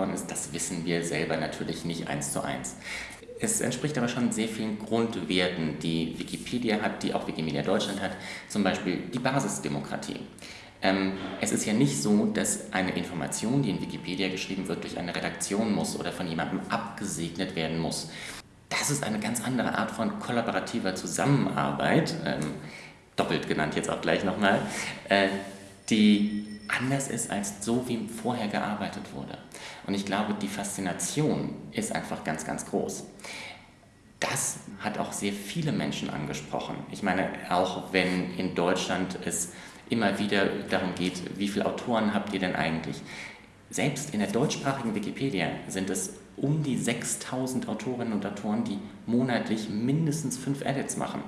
geworden ist, das wissen wir selber natürlich nicht eins zu eins. Es entspricht aber schon sehr vielen Grundwerten, die Wikipedia hat, die auch Wikimedia Deutschland hat, zum Beispiel die Basisdemokratie. Ähm, es ist ja nicht so, dass eine Information, die in Wikipedia geschrieben wird, durch eine Redaktion muss oder von jemandem abgesegnet werden muss. Das ist eine ganz andere Art von kollaborativer Zusammenarbeit, ähm, doppelt genannt jetzt auch gleich nochmal, äh, die anders ist als so, wie vorher gearbeitet wurde. Und ich glaube, die Faszination ist einfach ganz, ganz groß. Das hat auch sehr viele Menschen angesprochen. Ich meine, auch wenn in Deutschland es immer wieder darum geht, wie viele Autoren habt ihr denn eigentlich? Selbst in der deutschsprachigen Wikipedia sind es um die 6000 Autorinnen und Autoren, die monatlich mindestens fünf Edits machen.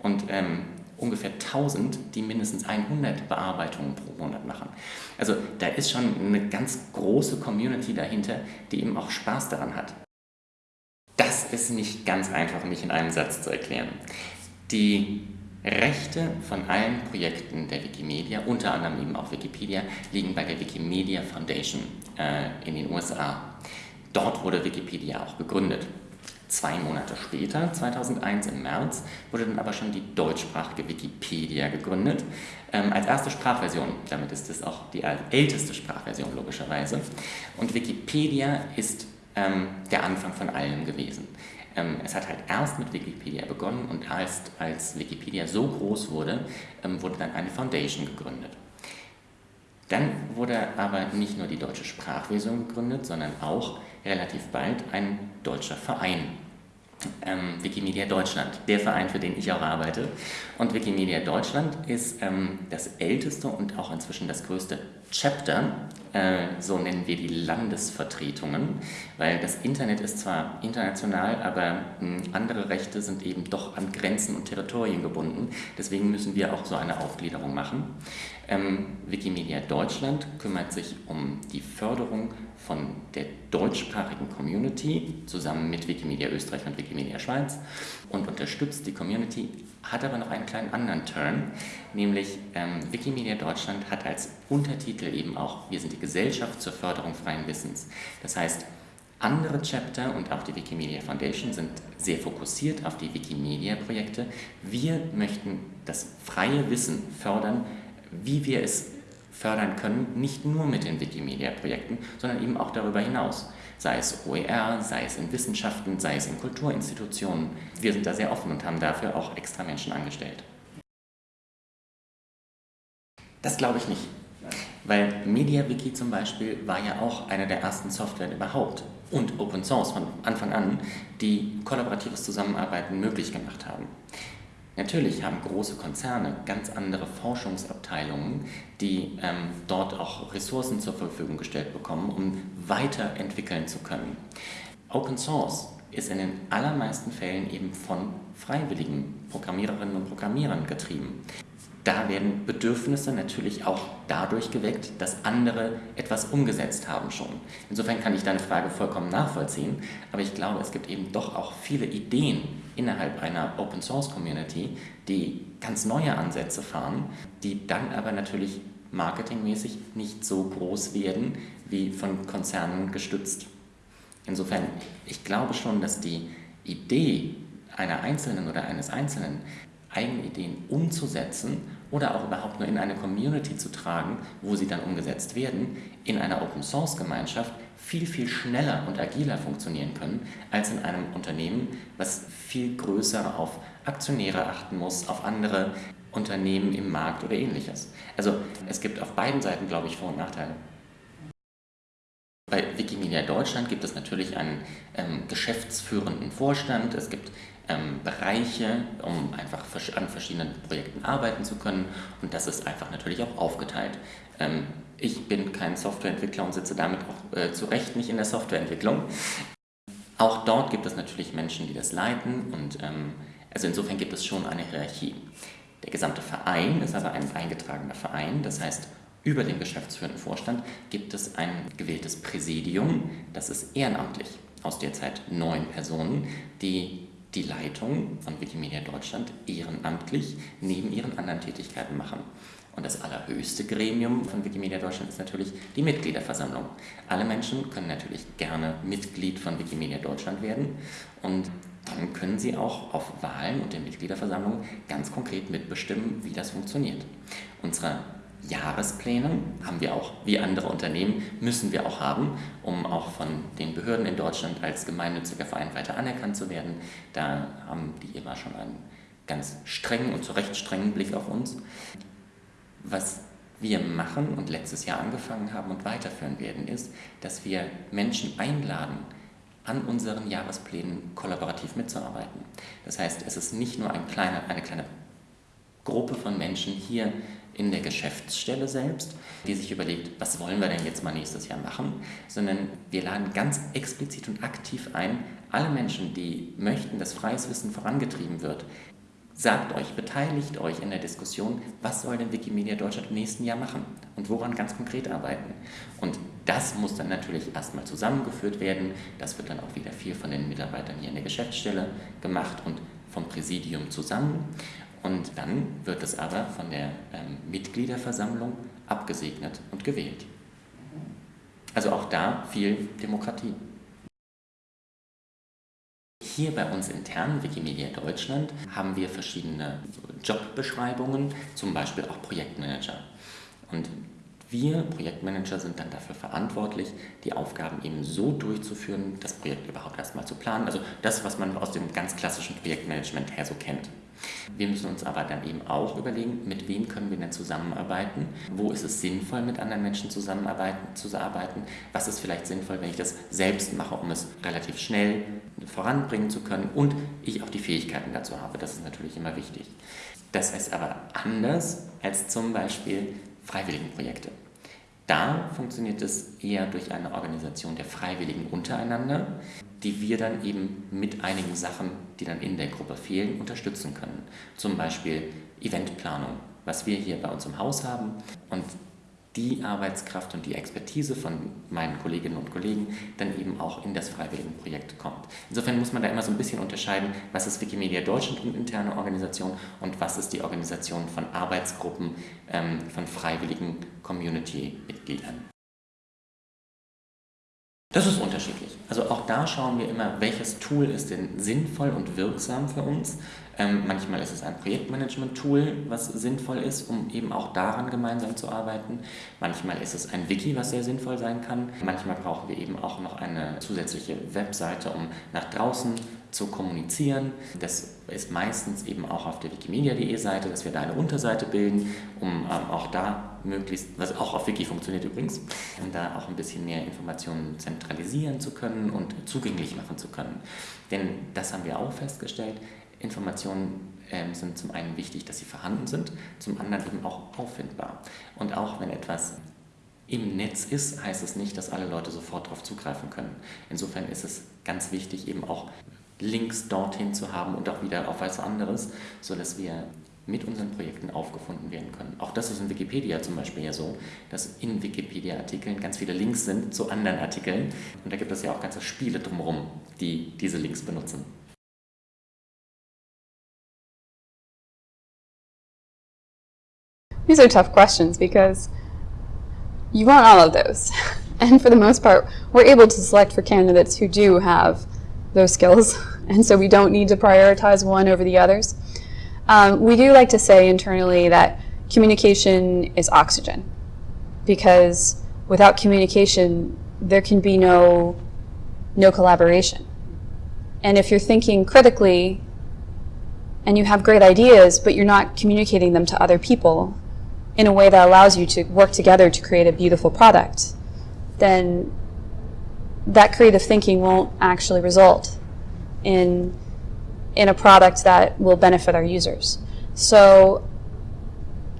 Und ähm, ungefähr 1000, die mindestens 100 Bearbeitungen pro Monat machen. Also da ist schon eine ganz große Community dahinter, die eben auch Spaß daran hat. Das ist nicht ganz einfach, mich in einem Satz zu erklären. Die Rechte von allen Projekten der Wikimedia, unter anderem eben auch Wikipedia, liegen bei der Wikimedia Foundation äh, in den USA. Dort wurde Wikipedia auch gegründet. Zwei Monate später, 2001 im März, wurde dann aber schon die deutschsprachige Wikipedia gegründet, ähm, als erste Sprachversion. Damit ist es auch die älteste Sprachversion logischerweise. Und Wikipedia ist ähm, der Anfang von allem gewesen. Ähm, es hat halt erst mit Wikipedia begonnen und erst als Wikipedia so groß wurde, ähm, wurde dann eine Foundation gegründet. Dann wurde aber nicht nur die deutsche Sprachversion gegründet, sondern auch relativ bald ein deutscher Verein ähm, Wikimedia Deutschland, der Verein, für den ich auch arbeite. Und Wikimedia Deutschland ist ähm, das älteste und auch inzwischen das größte Chapter, äh, so nennen wir die Landesvertretungen, weil das Internet ist zwar international, aber mh, andere Rechte sind eben doch an Grenzen und Territorien gebunden. Deswegen müssen wir auch so eine Aufgliederung machen. Ähm, Wikimedia Deutschland kümmert sich um die Förderung von der deutschsprachigen Community zusammen mit Wikimedia Österreich und Wikimedia Schweiz und unterstützt die Community, hat aber noch einen kleinen anderen Turn, nämlich ähm, Wikimedia Deutschland hat als Untertitel eben auch, wir sind die Gesellschaft zur Förderung freien Wissens. Das heißt, andere Chapter und auch die Wikimedia Foundation sind sehr fokussiert auf die Wikimedia-Projekte. Wir möchten das freie Wissen fördern, wie wir es fördern können, nicht nur mit den Wikimedia-Projekten, sondern eben auch darüber hinaus. Sei es OER, sei es in Wissenschaften, sei es in Kulturinstitutionen. Wir sind da sehr offen und haben dafür auch extra Menschen angestellt. Das glaube ich nicht. Weil MediaWiki zum Beispiel war ja auch eine der ersten Software überhaupt und Open Source von Anfang an, die kollaboratives Zusammenarbeiten möglich gemacht haben. Natürlich haben große Konzerne ganz andere Forschungsabteilungen, die ähm, dort auch Ressourcen zur Verfügung gestellt bekommen, um weiterentwickeln zu können. Open Source ist in den allermeisten Fällen eben von freiwilligen Programmiererinnen und Programmierern getrieben da werden Bedürfnisse natürlich auch dadurch geweckt, dass andere etwas umgesetzt haben schon. Insofern kann ich deine Frage vollkommen nachvollziehen, aber ich glaube, es gibt eben doch auch viele Ideen innerhalb einer Open Source Community, die ganz neue Ansätze fahren, die dann aber natürlich marketingmäßig nicht so groß werden wie von Konzernen gestützt. Insofern, ich glaube schon, dass die Idee einer Einzelnen oder eines Einzelnen eigene Ideen umzusetzen oder auch überhaupt nur in eine Community zu tragen, wo sie dann umgesetzt werden, in einer Open-Source-Gemeinschaft viel, viel schneller und agiler funktionieren können, als in einem Unternehmen, was viel größer auf Aktionäre achten muss, auf andere Unternehmen im Markt oder ähnliches. Also es gibt auf beiden Seiten, glaube ich, Vor- und Nachteile. Bei Wikimedia Deutschland gibt es natürlich einen ähm, geschäftsführenden Vorstand, es gibt ähm, Bereiche, um einfach an verschiedenen Projekten arbeiten zu können und das ist einfach natürlich auch aufgeteilt. Ähm, ich bin kein Softwareentwickler und sitze damit auch äh, zu Recht nicht in der Softwareentwicklung. Auch dort gibt es natürlich Menschen, die das leiten und ähm, also insofern gibt es schon eine Hierarchie. Der gesamte Verein ist aber ein eingetragener Verein, das heißt über dem geschäftsführenden Vorstand gibt es ein gewähltes Präsidium, das ist ehrenamtlich, aus derzeit neun Personen, die die Leitung von Wikimedia Deutschland ehrenamtlich neben ihren anderen Tätigkeiten machen. Und das allerhöchste Gremium von Wikimedia Deutschland ist natürlich die Mitgliederversammlung. Alle Menschen können natürlich gerne Mitglied von Wikimedia Deutschland werden und dann können sie auch auf Wahlen und der Mitgliederversammlung ganz konkret mitbestimmen, wie das funktioniert. Unsere Jahrespläne haben wir auch, wie andere Unternehmen, müssen wir auch haben, um auch von den Behörden in Deutschland als gemeinnütziger Verein weiter anerkannt zu werden. Da haben die immer schon einen ganz strengen und zu Recht strengen Blick auf uns. Was wir machen und letztes Jahr angefangen haben und weiterführen werden, ist, dass wir Menschen einladen, an unseren Jahresplänen kollaborativ mitzuarbeiten. Das heißt, es ist nicht nur ein kleiner, eine kleine Gruppe von Menschen hier in der Geschäftsstelle selbst, die sich überlegt, was wollen wir denn jetzt mal nächstes Jahr machen, sondern wir laden ganz explizit und aktiv ein, alle Menschen, die möchten, dass freies Wissen vorangetrieben wird, Sagt euch, beteiligt euch in der Diskussion, was soll denn Wikimedia Deutschland im nächsten Jahr machen und woran ganz konkret arbeiten. Und das muss dann natürlich erstmal zusammengeführt werden. Das wird dann auch wieder viel von den Mitarbeitern hier in der Geschäftsstelle gemacht und vom Präsidium zusammen. Und dann wird es aber von der ähm, Mitgliederversammlung abgesegnet und gewählt. Also auch da viel Demokratie. Hier bei uns intern, Wikimedia Deutschland, haben wir verschiedene Jobbeschreibungen, zum Beispiel auch Projektmanager. Und wir Projektmanager sind dann dafür verantwortlich, die Aufgaben eben so durchzuführen, das Projekt überhaupt erstmal zu planen. Also das, was man aus dem ganz klassischen Projektmanagement her so kennt. Wir müssen uns aber dann eben auch überlegen, mit wem können wir denn zusammenarbeiten, wo ist es sinnvoll, mit anderen Menschen zusammenarbeiten, zu was ist vielleicht sinnvoll, wenn ich das selbst mache, um es relativ schnell voranbringen zu können und ich auch die Fähigkeiten dazu habe. Das ist natürlich immer wichtig. Das ist aber anders als zum Beispiel Freiwilligenprojekte. Da funktioniert es eher durch eine Organisation der Freiwilligen untereinander, die wir dann eben mit einigen Sachen, die dann in der Gruppe fehlen, unterstützen können. Zum Beispiel Eventplanung, was wir hier bei uns im Haus haben und die Arbeitskraft und die Expertise von meinen Kolleginnen und Kollegen dann eben auch in das Freiwilligenprojekt kommt. Insofern muss man da immer so ein bisschen unterscheiden, was ist Wikimedia Deutschland und interne Organisation und was ist die Organisation von Arbeitsgruppen, ähm, von freiwilligen Community-Mitgliedern. Das ist unterschiedlich. Also auch da schauen wir immer, welches Tool ist denn sinnvoll und wirksam für uns. Ähm, manchmal ist es ein Projektmanagement-Tool, was sinnvoll ist, um eben auch daran gemeinsam zu arbeiten. Manchmal ist es ein Wiki, was sehr sinnvoll sein kann. Manchmal brauchen wir eben auch noch eine zusätzliche Webseite, um nach draußen zu kommunizieren. Das ist meistens eben auch auf der wikimedia.de Seite, dass wir da eine Unterseite bilden, um ähm, auch da möglichst, was auch auf Wiki funktioniert übrigens, um da auch ein bisschen mehr Informationen zentralisieren zu können und zugänglich machen zu können. Denn das haben wir auch festgestellt, Informationen ähm, sind zum einen wichtig, dass sie vorhanden sind, zum anderen eben auch auffindbar. Und auch wenn etwas im Netz ist, heißt es nicht, dass alle Leute sofort darauf zugreifen können. Insofern ist es ganz wichtig, eben auch Links dorthin zu haben und auch wieder auf was anderes, sodass wir mit unseren Projekten aufgefunden werden können. Auch das ist in Wikipedia zum Beispiel ja so, dass in Wikipedia-Artikeln ganz viele Links sind zu anderen Artikeln und da gibt es ja auch ganze Spiele drumherum, die diese Links benutzen. These are tough questions because you want all of those. And for the most part, we're able to select for candidates who do have those skills. And so we don't need to prioritize one over the others. Um, we do like to say internally that communication is oxygen because without communication, there can be no, no collaboration. And if you're thinking critically and you have great ideas, but you're not communicating them to other people in a way that allows you to work together to create a beautiful product, then that creative thinking won't actually result in, in a product that will benefit our users. So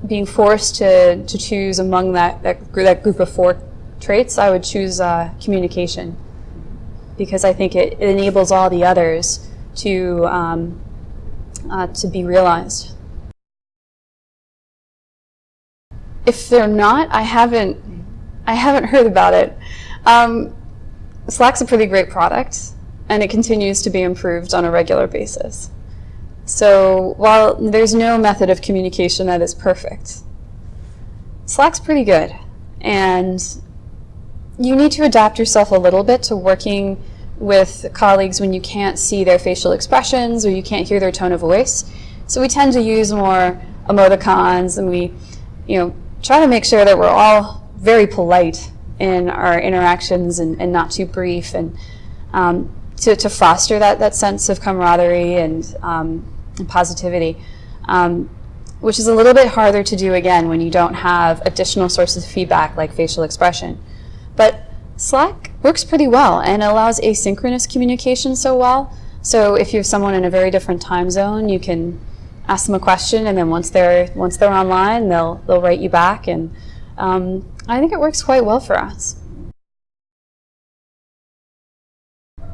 being forced to, to choose among that, that, that group of four traits, I would choose uh, communication because I think it, it, enables all the others to, um, uh, to be realized. If they're not, I haven't, I haven't heard about it. Um, Slack's a pretty great product and it continues to be improved on a regular basis. So while there's no method of communication that is perfect, Slack's pretty good. And you need to adapt yourself a little bit to working with colleagues when you can't see their facial expressions or you can't hear their tone of voice. So we tend to use more emoticons and we, you know, try to make sure that we're all very polite in our interactions and, and not too brief and um, to, to foster that, that sense of camaraderie and, um, and positivity, um, which is a little bit harder to do again when you don't have additional sources of feedback like facial expression. But Slack works pretty well and allows asynchronous communication so well. So if you have someone in a very different time zone, you can ask them a question and then once they're once they're online, they'll they'll write you back and um, I think it works quite well for us.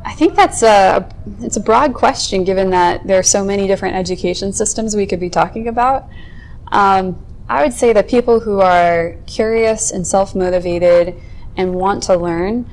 I think that's a, it's a broad question given that there are so many different education systems we could be talking about. Um, I would say that people who are curious and self-motivated and want to learn,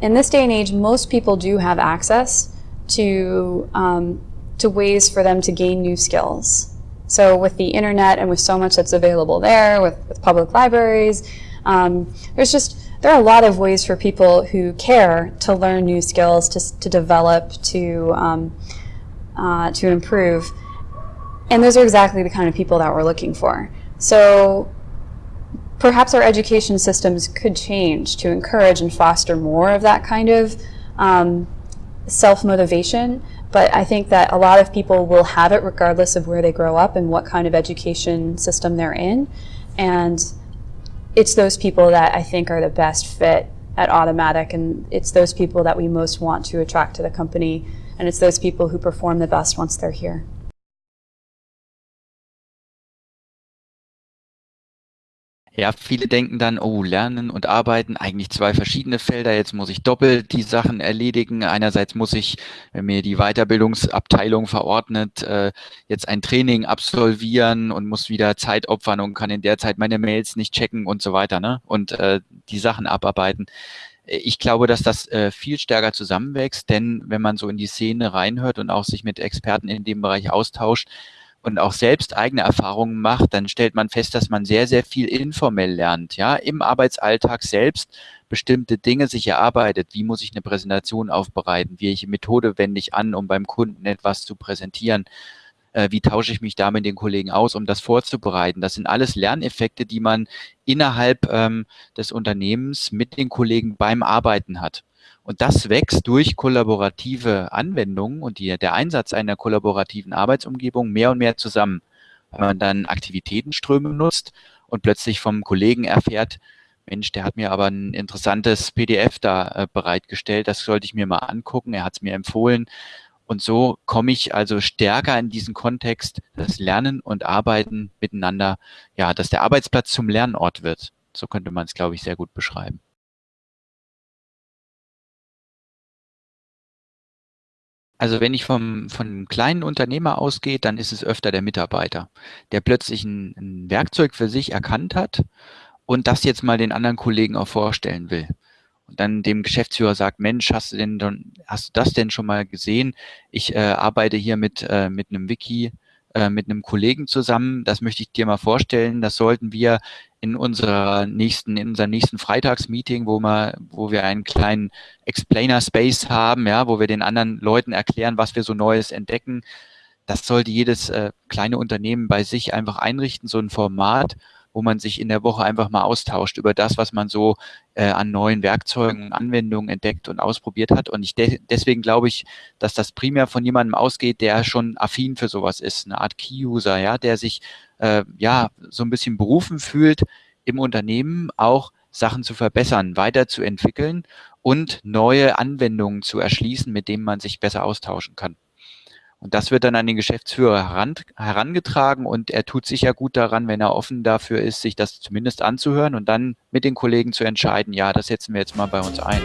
in this day and age, most people do have access to, um, to ways for them to gain new skills. So with the internet and with so much that's available there, with, with public libraries, um, there's just there are a lot of ways for people who care to learn new skills, to, to develop, to, um, uh, to improve. And those are exactly the kind of people that we're looking for. So perhaps our education systems could change to encourage and foster more of that kind of um, self-motivation. But I think that a lot of people will have it regardless of where they grow up and what kind of education system they're in. And it's those people that I think are the best fit at Automatic. and it's those people that we most want to attract to the company, and it's those people who perform the best once they're here. Ja, viele denken dann, oh, Lernen und Arbeiten, eigentlich zwei verschiedene Felder. Jetzt muss ich doppelt die Sachen erledigen. Einerseits muss ich, wenn mir die Weiterbildungsabteilung verordnet, äh, jetzt ein Training absolvieren und muss wieder Zeit opfern und kann in der Zeit meine Mails nicht checken und so weiter ne? und äh, die Sachen abarbeiten. Ich glaube, dass das äh, viel stärker zusammenwächst, denn wenn man so in die Szene reinhört und auch sich mit Experten in dem Bereich austauscht, und auch selbst eigene Erfahrungen macht, dann stellt man fest, dass man sehr, sehr viel informell lernt, ja, im Arbeitsalltag selbst bestimmte Dinge sich erarbeitet. Wie muss ich eine Präsentation aufbereiten? Welche Methode wende ich an, um beim Kunden etwas zu präsentieren? Äh, wie tausche ich mich da mit den Kollegen aus, um das vorzubereiten? Das sind alles Lerneffekte, die man innerhalb ähm, des Unternehmens mit den Kollegen beim Arbeiten hat. Und das wächst durch kollaborative Anwendungen und die, der Einsatz einer kollaborativen Arbeitsumgebung mehr und mehr zusammen. Wenn man dann Aktivitätenströme nutzt und plötzlich vom Kollegen erfährt, Mensch, der hat mir aber ein interessantes PDF da äh, bereitgestellt, das sollte ich mir mal angucken, er hat es mir empfohlen. Und so komme ich also stärker in diesen Kontext, das Lernen und Arbeiten miteinander, ja, dass der Arbeitsplatz zum Lernort wird. So könnte man es, glaube ich, sehr gut beschreiben. Also wenn ich vom, von einem kleinen Unternehmer ausgehe, dann ist es öfter der Mitarbeiter, der plötzlich ein, ein Werkzeug für sich erkannt hat und das jetzt mal den anderen Kollegen auch vorstellen will. Und dann dem Geschäftsführer sagt, Mensch, hast du denn hast du das denn schon mal gesehen? Ich äh, arbeite hier mit, äh, mit einem Wiki, äh, mit einem Kollegen zusammen. Das möchte ich dir mal vorstellen. Das sollten wir in unserer nächsten, in unserem nächsten Freitagsmeeting, wo wir, wo wir einen kleinen Explainer Space haben, ja, wo wir den anderen Leuten erklären, was wir so Neues entdecken. Das sollte jedes äh, kleine Unternehmen bei sich einfach einrichten, so ein Format, wo man sich in der Woche einfach mal austauscht über das, was man so äh, an neuen Werkzeugen, Anwendungen entdeckt und ausprobiert hat. Und ich de deswegen glaube ich, dass das primär von jemandem ausgeht, der schon affin für sowas ist, eine Art Key-User, ja, der sich äh, ja so ein bisschen berufen fühlt, im Unternehmen auch Sachen zu verbessern, weiterzuentwickeln und neue Anwendungen zu erschließen, mit denen man sich besser austauschen kann. Und das wird dann an den Geschäftsführer heran, herangetragen und er tut sich ja gut daran, wenn er offen dafür ist, sich das zumindest anzuhören und dann mit den Kollegen zu entscheiden, ja, das setzen wir jetzt mal bei uns ein.